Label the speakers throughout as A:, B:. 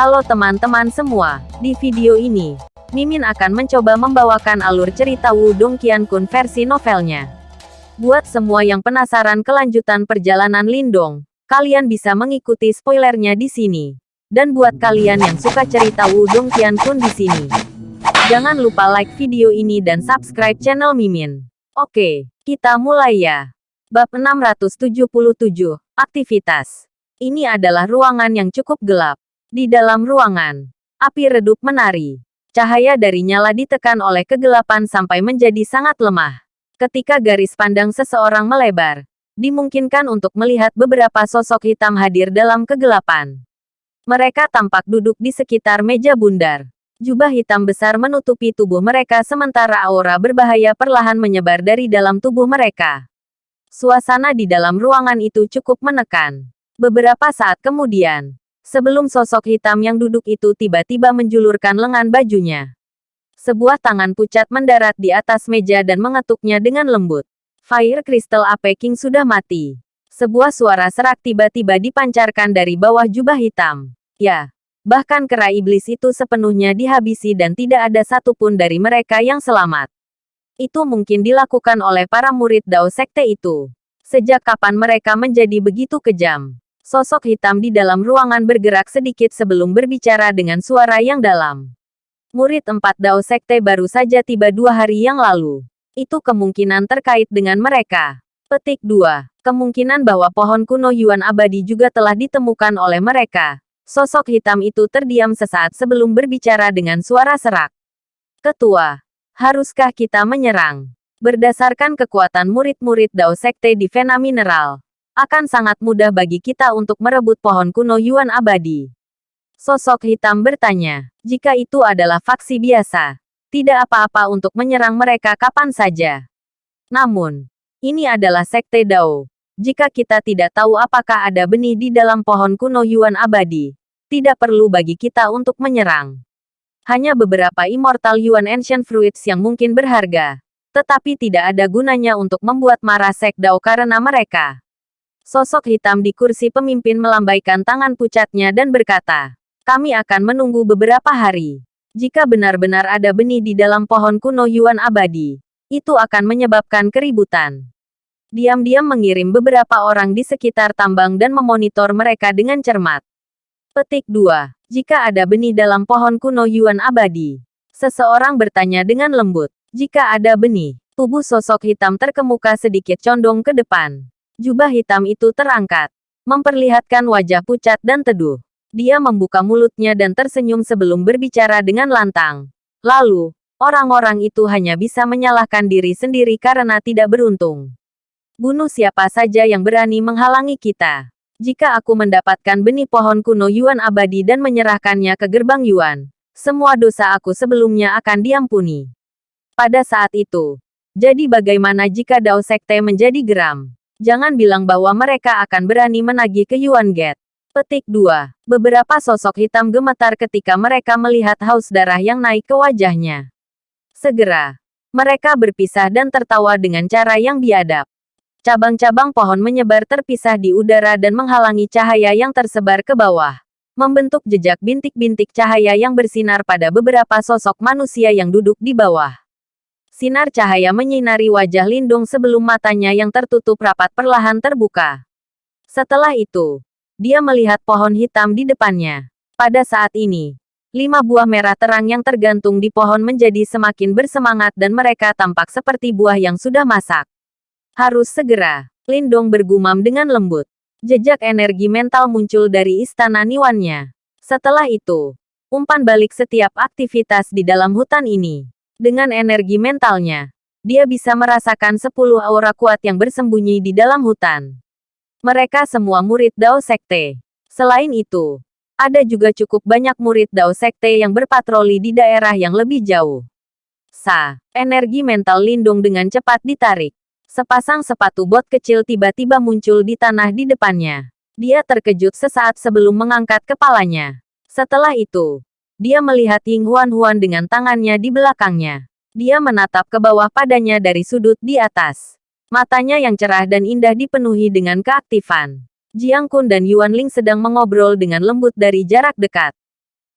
A: Halo teman-teman semua, di video ini, Mimin akan mencoba membawakan alur cerita Wudong Qiankun versi novelnya. Buat semua yang penasaran kelanjutan perjalanan Lindong, kalian bisa mengikuti spoilernya di sini. Dan buat kalian yang suka cerita Wudong Qiankun di sini, jangan lupa like video ini dan subscribe channel Mimin. Oke, kita mulai ya. Bab 677, Aktivitas. Ini adalah ruangan yang cukup gelap. Di dalam ruangan, api redup menari. Cahaya dari nyala ditekan oleh kegelapan sampai menjadi sangat lemah. Ketika garis pandang seseorang melebar, dimungkinkan untuk melihat beberapa sosok hitam hadir dalam kegelapan. Mereka tampak duduk di sekitar meja bundar. Jubah hitam besar menutupi tubuh mereka sementara aura berbahaya perlahan menyebar dari dalam tubuh mereka. Suasana di dalam ruangan itu cukup menekan. Beberapa saat kemudian, Sebelum sosok hitam yang duduk itu tiba-tiba menjulurkan lengan bajunya. Sebuah tangan pucat mendarat di atas meja dan mengetuknya dengan lembut. Fire Crystal Ape King sudah mati. Sebuah suara serak tiba-tiba dipancarkan dari bawah jubah hitam. Ya, bahkan kera iblis itu sepenuhnya dihabisi dan tidak ada satupun dari mereka yang selamat. Itu mungkin dilakukan oleh para murid Dao Sekte itu. Sejak kapan mereka menjadi begitu kejam? Sosok hitam di dalam ruangan bergerak sedikit sebelum berbicara dengan suara yang dalam. Murid empat Dao Sekte baru saja tiba dua hari yang lalu. Itu kemungkinan terkait dengan mereka. Petik 2. Kemungkinan bahwa pohon kuno Yuan abadi juga telah ditemukan oleh mereka. Sosok hitam itu terdiam sesaat sebelum berbicara dengan suara serak. Ketua, haruskah kita menyerang? Berdasarkan kekuatan murid-murid Dao Sekte di Vena Mineral, akan sangat mudah bagi kita untuk merebut pohon kuno Yuan abadi. Sosok hitam bertanya, jika itu adalah faksi biasa, tidak apa-apa untuk menyerang mereka kapan saja. Namun, ini adalah sekte Dao. Jika kita tidak tahu apakah ada benih di dalam pohon kuno Yuan abadi, tidak perlu bagi kita untuk menyerang. Hanya beberapa Immortal Yuan Ancient Fruits yang mungkin berharga, tetapi tidak ada gunanya untuk membuat marah Sek Dao karena mereka. Sosok hitam di kursi pemimpin melambaikan tangan pucatnya dan berkata, kami akan menunggu beberapa hari. Jika benar-benar ada benih di dalam pohon kuno Yuan abadi, itu akan menyebabkan keributan. Diam-diam mengirim beberapa orang di sekitar tambang dan memonitor mereka dengan cermat. Petik 2. Jika ada benih dalam pohon kuno Yuan abadi. Seseorang bertanya dengan lembut. Jika ada benih, tubuh sosok hitam terkemuka sedikit condong ke depan. Jubah hitam itu terangkat, memperlihatkan wajah pucat dan teduh. Dia membuka mulutnya dan tersenyum sebelum berbicara dengan lantang. Lalu, orang-orang itu hanya bisa menyalahkan diri sendiri karena tidak beruntung. Bunuh siapa saja yang berani menghalangi kita. Jika aku mendapatkan benih pohon kuno Yuan abadi dan menyerahkannya ke gerbang Yuan, semua dosa aku sebelumnya akan diampuni. Pada saat itu, jadi bagaimana jika Dao Sekte menjadi geram? Jangan bilang bahwa mereka akan berani menagih ke Yuan Gate. Petik 2. Beberapa sosok hitam gemetar ketika mereka melihat haus darah yang naik ke wajahnya. Segera, mereka berpisah dan tertawa dengan cara yang biadab. Cabang-cabang pohon menyebar terpisah di udara dan menghalangi cahaya yang tersebar ke bawah. Membentuk jejak bintik-bintik cahaya yang bersinar pada beberapa sosok manusia yang duduk di bawah. Sinar cahaya menyinari wajah Lindung sebelum matanya yang tertutup rapat perlahan terbuka. Setelah itu, dia melihat pohon hitam di depannya. Pada saat ini, lima buah merah terang yang tergantung di pohon menjadi semakin bersemangat dan mereka tampak seperti buah yang sudah masak. Harus segera, Lindong bergumam dengan lembut. Jejak energi mental muncul dari istana Niwannya. Setelah itu, umpan balik setiap aktivitas di dalam hutan ini. Dengan energi mentalnya, dia bisa merasakan sepuluh aura kuat yang bersembunyi di dalam hutan. Mereka semua murid Dao Sekte. Selain itu, ada juga cukup banyak murid Dao Sekte yang berpatroli di daerah yang lebih jauh. Sa, energi mental Lindung dengan cepat ditarik. Sepasang sepatu bot kecil tiba-tiba muncul di tanah di depannya. Dia terkejut sesaat sebelum mengangkat kepalanya. Setelah itu, dia melihat Ying Huan-Huan dengan tangannya di belakangnya. Dia menatap ke bawah padanya dari sudut di atas. Matanya yang cerah dan indah dipenuhi dengan keaktifan. Jiang Kun dan Yuan Ling sedang mengobrol dengan lembut dari jarak dekat.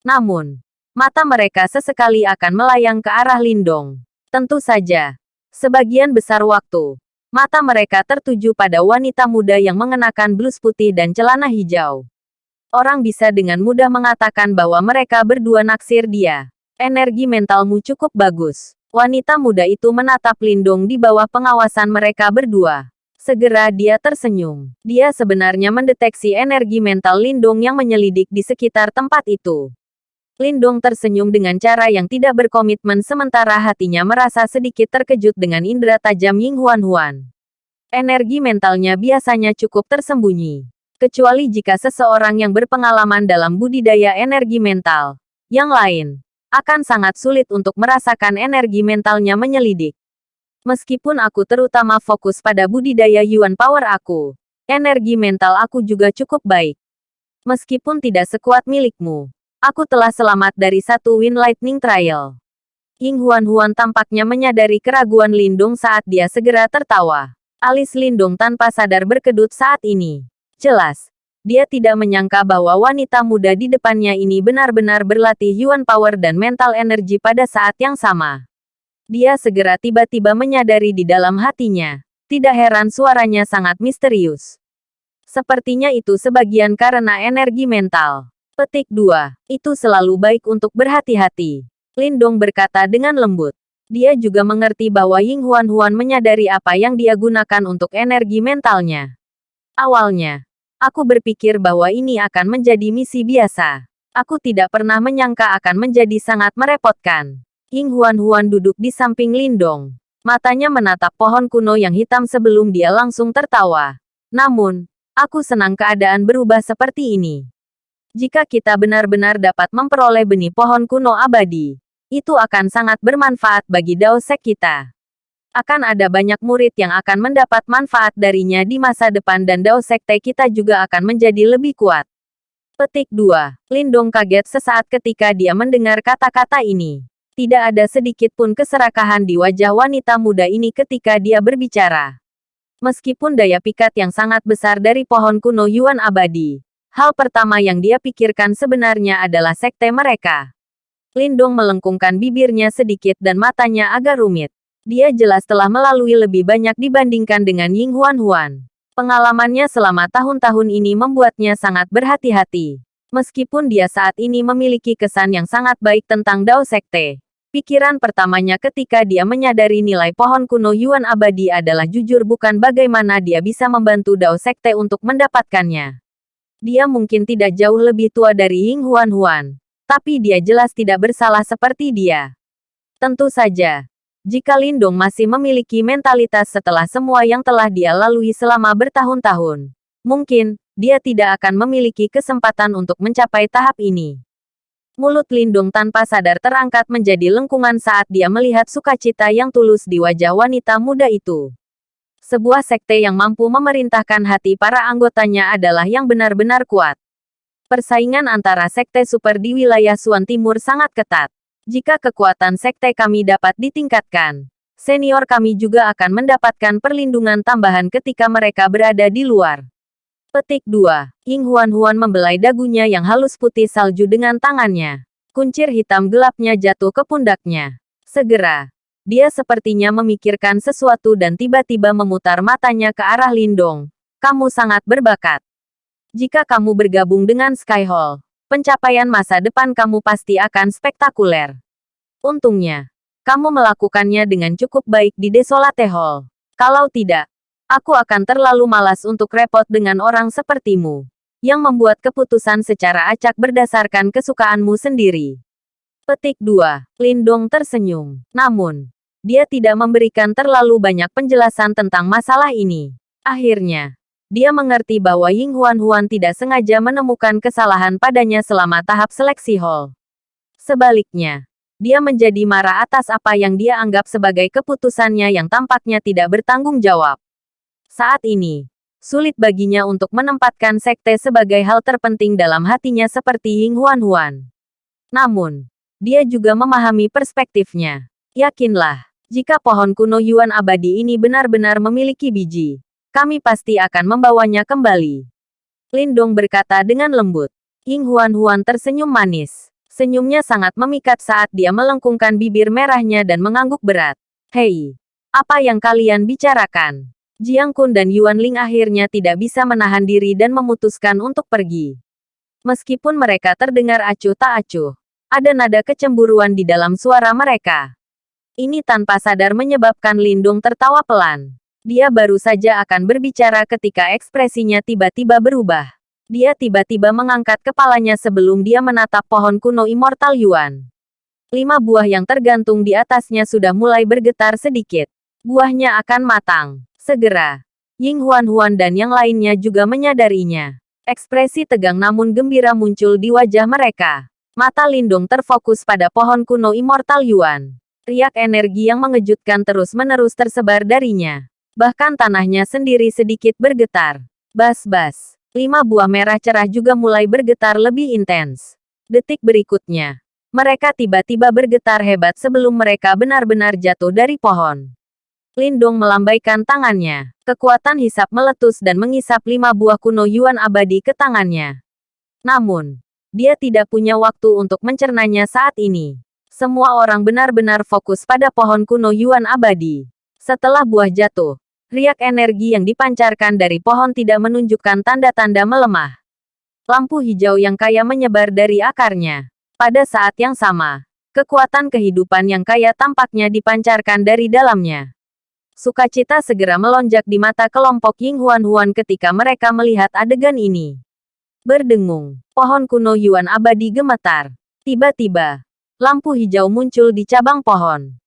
A: Namun, mata mereka sesekali akan melayang ke arah Lindong. Tentu saja, sebagian besar waktu, mata mereka tertuju pada wanita muda yang mengenakan blus putih dan celana hijau. Orang bisa dengan mudah mengatakan bahwa mereka berdua naksir dia. Energi mentalmu cukup bagus. Wanita muda itu menatap Lindong di bawah pengawasan mereka berdua. Segera dia tersenyum. Dia sebenarnya mendeteksi energi mental Lindong yang menyelidik di sekitar tempat itu. Lindong tersenyum dengan cara yang tidak berkomitmen sementara hatinya merasa sedikit terkejut dengan indera tajam Ying Huan Huan. Energi mentalnya biasanya cukup tersembunyi. Kecuali jika seseorang yang berpengalaman dalam budidaya energi mental. Yang lain, akan sangat sulit untuk merasakan energi mentalnya menyelidik. Meskipun aku terutama fokus pada budidaya Yuan Power aku, energi mental aku juga cukup baik. Meskipun tidak sekuat milikmu, Aku telah selamat dari satu Wind Lightning Trial. Ying Huan Huan tampaknya menyadari keraguan Lindung saat dia segera tertawa. Alis Lindung tanpa sadar berkedut saat ini. Jelas, dia tidak menyangka bahwa wanita muda di depannya ini benar-benar berlatih Yuan Power dan mental energi pada saat yang sama. Dia segera tiba-tiba menyadari di dalam hatinya. Tidak heran suaranya sangat misterius. Sepertinya itu sebagian karena energi mental. Petik 2. Itu selalu baik untuk berhati-hati. Lindong berkata dengan lembut. Dia juga mengerti bahwa Ying Huan Huan menyadari apa yang dia gunakan untuk energi mentalnya. Awalnya, aku berpikir bahwa ini akan menjadi misi biasa. Aku tidak pernah menyangka akan menjadi sangat merepotkan. Ying Huan Huan duduk di samping Lindong. Matanya menatap pohon kuno yang hitam sebelum dia langsung tertawa. Namun, aku senang keadaan berubah seperti ini. Jika kita benar-benar dapat memperoleh benih pohon kuno abadi, itu akan sangat bermanfaat bagi Dao Sek kita. Akan ada banyak murid yang akan mendapat manfaat darinya di masa depan dan Dao Sekte kita juga akan menjadi lebih kuat. Petik 2. Lindong kaget sesaat ketika dia mendengar kata-kata ini. Tidak ada sedikit pun keserakahan di wajah wanita muda ini ketika dia berbicara. Meskipun daya pikat yang sangat besar dari pohon kuno Yuan abadi, Hal pertama yang dia pikirkan sebenarnya adalah sekte mereka. Lindong melengkungkan bibirnya sedikit dan matanya agak rumit. Dia jelas telah melalui lebih banyak dibandingkan dengan Ying Huan Huan. Pengalamannya selama tahun-tahun ini membuatnya sangat berhati-hati. Meskipun dia saat ini memiliki kesan yang sangat baik tentang Dao Sekte. Pikiran pertamanya ketika dia menyadari nilai pohon kuno Yuan abadi adalah jujur bukan bagaimana dia bisa membantu Dao Sekte untuk mendapatkannya. Dia mungkin tidak jauh lebih tua dari Ying Huan Huan. Tapi dia jelas tidak bersalah seperti dia. Tentu saja, jika Lindong masih memiliki mentalitas setelah semua yang telah dia lalui selama bertahun-tahun, mungkin dia tidak akan memiliki kesempatan untuk mencapai tahap ini. Mulut Lindung tanpa sadar terangkat menjadi lengkungan saat dia melihat sukacita yang tulus di wajah wanita muda itu sebuah sekte yang mampu memerintahkan hati para anggotanya adalah yang benar-benar kuat. Persaingan antara sekte super di wilayah Suan Timur sangat ketat. Jika kekuatan sekte kami dapat ditingkatkan, senior kami juga akan mendapatkan perlindungan tambahan ketika mereka berada di luar. Petik 2. Ying Huan Huan membelai dagunya yang halus putih salju dengan tangannya. Kuncir hitam gelapnya jatuh ke pundaknya. Segera, dia sepertinya memikirkan sesuatu dan tiba-tiba memutar matanya ke arah Lindong. Kamu sangat berbakat. Jika kamu bergabung dengan Sky Hall, pencapaian masa depan kamu pasti akan spektakuler. Untungnya, kamu melakukannya dengan cukup baik di Desolate Hall. Kalau tidak, aku akan terlalu malas untuk repot dengan orang sepertimu, yang membuat keputusan secara acak berdasarkan kesukaanmu sendiri. Petik 2. Lindong tersenyum. Namun, dia tidak memberikan terlalu banyak penjelasan tentang masalah ini. Akhirnya, dia mengerti bahwa Ying Huan Huan tidak sengaja menemukan kesalahan padanya selama tahap seleksi hall. Sebaliknya, dia menjadi marah atas apa yang dia anggap sebagai keputusannya yang tampaknya tidak bertanggung jawab. Saat ini, sulit baginya untuk menempatkan sekte sebagai hal terpenting dalam hatinya seperti Ying Huan Huan. Namun, dia juga memahami perspektifnya. Yakinlah, jika pohon kuno Yuan abadi ini benar-benar memiliki biji, kami pasti akan membawanya kembali. Lindong berkata dengan lembut. Ying Huan Huan tersenyum manis. Senyumnya sangat memikat saat dia melengkungkan bibir merahnya dan mengangguk berat. Hei, apa yang kalian bicarakan? Jiang Kun dan Yuan Ling akhirnya tidak bisa menahan diri dan memutuskan untuk pergi. Meskipun mereka terdengar acuh tak acuh, ada nada kecemburuan di dalam suara mereka. Ini tanpa sadar menyebabkan Lindung tertawa pelan. Dia baru saja akan berbicara ketika ekspresinya tiba-tiba berubah. Dia tiba-tiba mengangkat kepalanya sebelum dia menatap pohon kuno Immortal Yuan. Lima buah yang tergantung di atasnya sudah mulai bergetar sedikit. Buahnya akan matang. Segera. Ying Huan-Huan dan yang lainnya juga menyadarinya. Ekspresi tegang namun gembira muncul di wajah mereka. Mata Lindung terfokus pada pohon kuno Immortal Yuan. Riak energi yang mengejutkan terus-menerus tersebar darinya. Bahkan tanahnya sendiri sedikit bergetar. Bas-bas. Lima buah merah cerah juga mulai bergetar lebih intens. Detik berikutnya. Mereka tiba-tiba bergetar hebat sebelum mereka benar-benar jatuh dari pohon. Lindong melambaikan tangannya. Kekuatan hisap meletus dan mengisap lima buah kuno Yuan abadi ke tangannya. Namun, dia tidak punya waktu untuk mencernanya saat ini. Semua orang benar-benar fokus pada pohon kuno Yuan abadi. Setelah buah jatuh, riak energi yang dipancarkan dari pohon tidak menunjukkan tanda-tanda melemah. Lampu hijau yang kaya menyebar dari akarnya. Pada saat yang sama, kekuatan kehidupan yang kaya tampaknya dipancarkan dari dalamnya. Sukacita segera melonjak di mata kelompok Ying Huan Huan ketika mereka melihat adegan ini. Berdengung, pohon kuno Yuan abadi gemetar. Tiba-tiba, lampu hijau muncul di cabang pohon.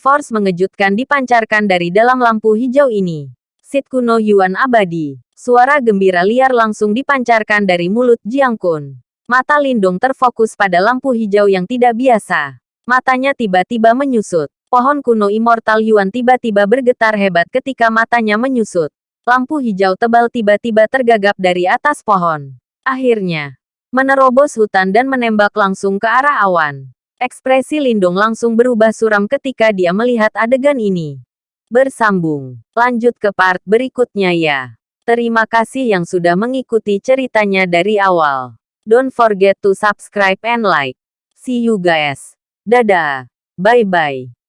A: Force mengejutkan dipancarkan dari dalam lampu hijau ini. Sit kuno Yuan abadi. Suara gembira liar langsung dipancarkan dari mulut Jiang Kun. Mata Lindung terfokus pada lampu hijau yang tidak biasa. Matanya tiba-tiba menyusut. Pohon kuno Immortal Yuan tiba-tiba bergetar hebat ketika matanya menyusut. Lampu hijau tebal tiba-tiba tergagap dari atas pohon. Akhirnya, menerobos hutan dan menembak langsung ke arah awan. Ekspresi Lindung langsung berubah suram ketika dia melihat adegan ini. Bersambung. Lanjut ke part berikutnya ya. Terima kasih yang sudah mengikuti ceritanya dari awal. Don't forget to subscribe and like. See you guys. Dadah. Bye-bye.